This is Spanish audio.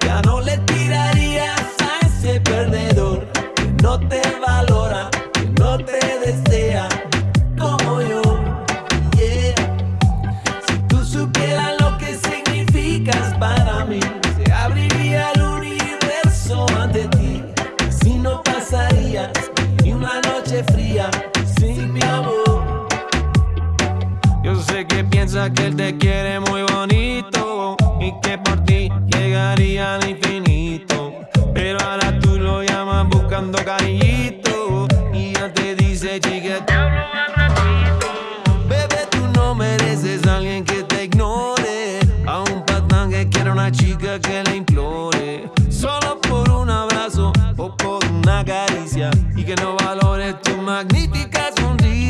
Ya no le tirarías a ese perdedor que no te valora, que no te desea como yo. Si tú supieras lo que significas para mí, se abriría el universo ante ti. Así no pasarías ni una noche fría sin mi amor. Yo sé que piensa que él te quiere muy llegaría al infinito. Pero ahora tú lo llamas buscando cariñito y ya te dice, chica, te hablo al ratito. Bebé, tú no mereces a alguien que te ignore. A un patán que quiere una chica que le implore. Solo por un abrazo o por una caricia. Y que no valores tu magnífica sonrisa.